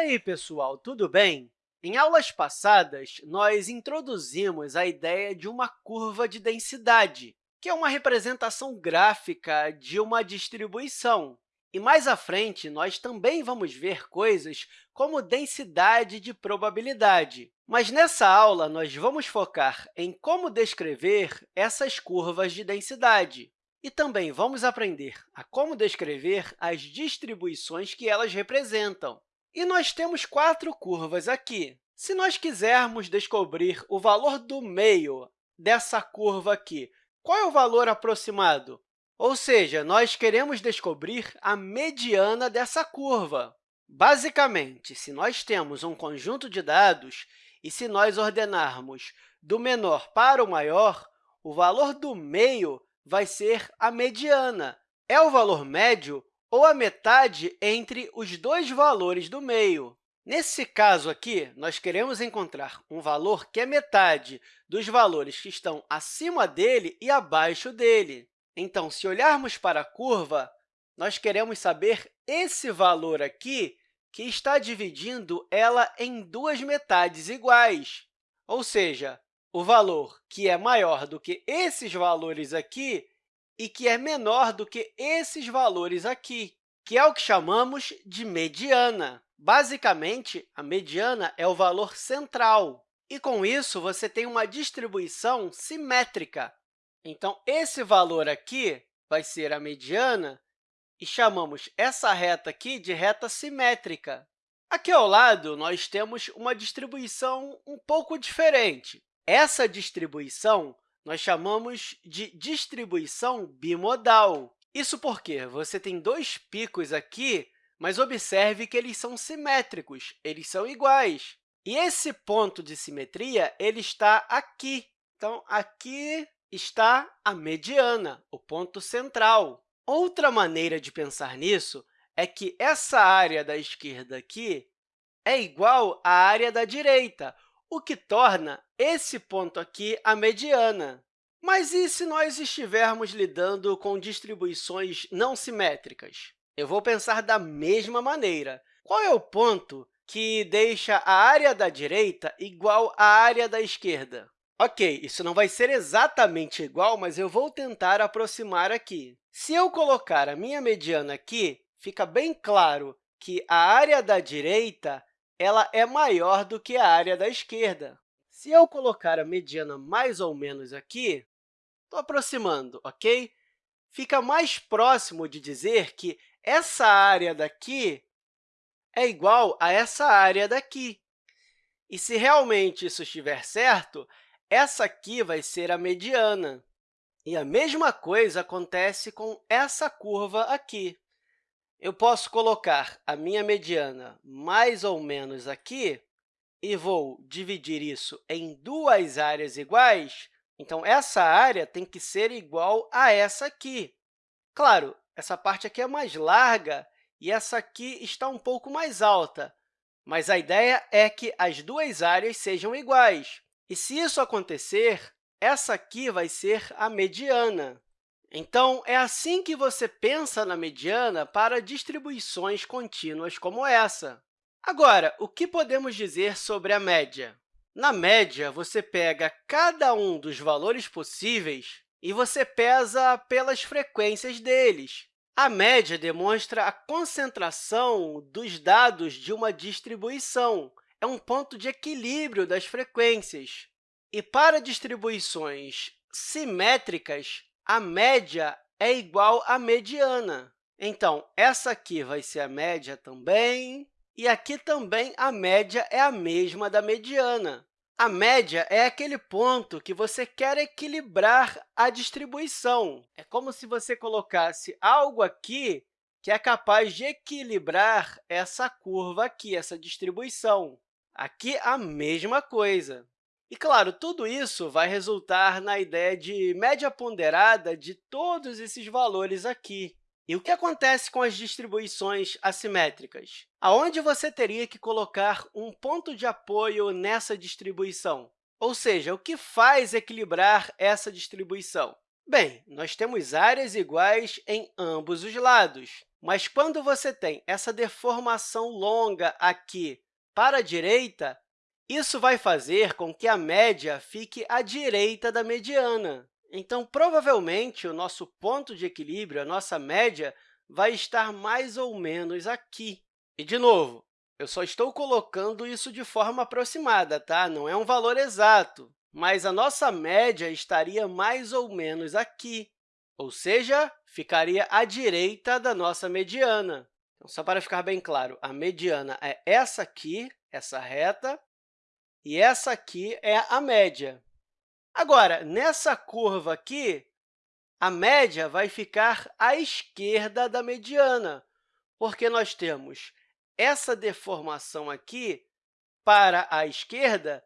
aí, pessoal, tudo bem? Em aulas passadas, nós introduzimos a ideia de uma curva de densidade, que é uma representação gráfica de uma distribuição. E mais à frente, nós também vamos ver coisas como densidade de probabilidade. Mas nessa aula, nós vamos focar em como descrever essas curvas de densidade. E também vamos aprender a como descrever as distribuições que elas representam. E nós temos quatro curvas aqui. Se nós quisermos descobrir o valor do meio dessa curva aqui, qual é o valor aproximado? Ou seja, nós queremos descobrir a mediana dessa curva. Basicamente, se nós temos um conjunto de dados e se nós ordenarmos do menor para o maior, o valor do meio vai ser a mediana. É o valor médio ou a metade entre os dois valores do meio. Nesse caso aqui, nós queremos encontrar um valor que é metade dos valores que estão acima dele e abaixo dele. Então, se olharmos para a curva, nós queremos saber esse valor aqui que está dividindo ela em duas metades iguais. Ou seja, o valor que é maior do que esses valores aqui e que é menor do que esses valores aqui, que é o que chamamos de mediana. Basicamente, a mediana é o valor central, e, com isso, você tem uma distribuição simétrica. Então, esse valor aqui vai ser a mediana, e chamamos essa reta aqui de reta simétrica. Aqui ao lado, nós temos uma distribuição um pouco diferente. Essa distribuição nós chamamos de distribuição bimodal. Isso porque você tem dois picos aqui, mas observe que eles são simétricos, eles são iguais. E esse ponto de simetria ele está aqui. Então, aqui está a mediana, o ponto central. Outra maneira de pensar nisso é que essa área da esquerda aqui é igual à área da direita, o que torna esse ponto aqui a mediana. Mas e se nós estivermos lidando com distribuições não simétricas? Eu vou pensar da mesma maneira. Qual é o ponto que deixa a área da direita igual à área da esquerda? Ok, isso não vai ser exatamente igual, mas eu vou tentar aproximar aqui. Se eu colocar a minha mediana aqui, fica bem claro que a área da direita ela é maior do que a área da esquerda. Se eu colocar a mediana mais ou menos aqui, estou aproximando, ok? Fica mais próximo de dizer que essa área daqui é igual a essa área daqui. E se realmente isso estiver certo, essa aqui vai ser a mediana. E a mesma coisa acontece com essa curva aqui eu posso colocar a minha mediana mais ou menos aqui e vou dividir isso em duas áreas iguais, então, essa área tem que ser igual a essa aqui. Claro, essa parte aqui é mais larga e essa aqui está um pouco mais alta, mas a ideia é que as duas áreas sejam iguais. E, se isso acontecer, essa aqui vai ser a mediana. Então, é assim que você pensa na mediana para distribuições contínuas como essa. Agora, o que podemos dizer sobre a média? Na média, você pega cada um dos valores possíveis e você pesa pelas frequências deles. A média demonstra a concentração dos dados de uma distribuição. É um ponto de equilíbrio das frequências. E para distribuições simétricas, a média é igual à mediana. Então, essa aqui vai ser a média também, e aqui também a média é a mesma da mediana. A média é aquele ponto que você quer equilibrar a distribuição. É como se você colocasse algo aqui que é capaz de equilibrar essa curva aqui, essa distribuição. Aqui, a mesma coisa. E, claro, tudo isso vai resultar na ideia de média ponderada de todos esses valores aqui. E o que acontece com as distribuições assimétricas? Aonde você teria que colocar um ponto de apoio nessa distribuição? Ou seja, o que faz equilibrar essa distribuição? Bem, nós temos áreas iguais em ambos os lados. Mas quando você tem essa deformação longa aqui para a direita, isso vai fazer com que a média fique à direita da mediana. Então, provavelmente, o nosso ponto de equilíbrio, a nossa média, vai estar mais ou menos aqui. E, de novo, eu só estou colocando isso de forma aproximada, tá? não é um valor exato, mas a nossa média estaria mais ou menos aqui ou seja, ficaria à direita da nossa mediana. Então, só para ficar bem claro, a mediana é essa aqui, essa reta, e essa aqui é a média. Agora, nessa curva aqui, a média vai ficar à esquerda da mediana, porque nós temos essa deformação aqui para a esquerda,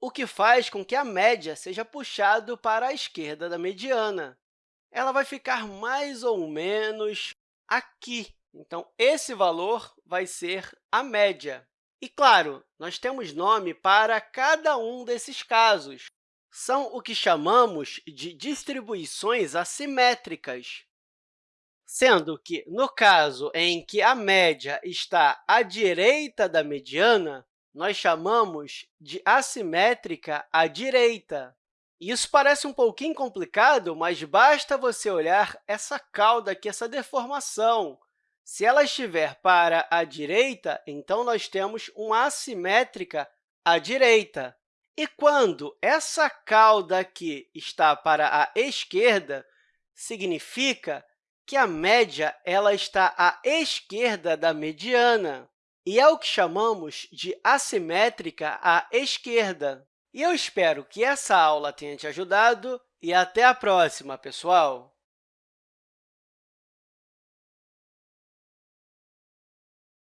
o que faz com que a média seja puxado para a esquerda da mediana ela vai ficar mais ou menos aqui. Então, esse valor vai ser a média. E, claro, nós temos nome para cada um desses casos. São o que chamamos de distribuições assimétricas, sendo que, no caso em que a média está à direita da mediana, nós chamamos de assimétrica à direita. Isso parece um pouquinho complicado, mas basta você olhar essa cauda aqui, essa deformação. Se ela estiver para a direita, então nós temos uma assimétrica à direita. E quando essa cauda aqui está para a esquerda, significa que a média ela está à esquerda da mediana, e é o que chamamos de assimétrica à esquerda. E eu espero que essa aula tenha te ajudado e até a próxima, pessoal!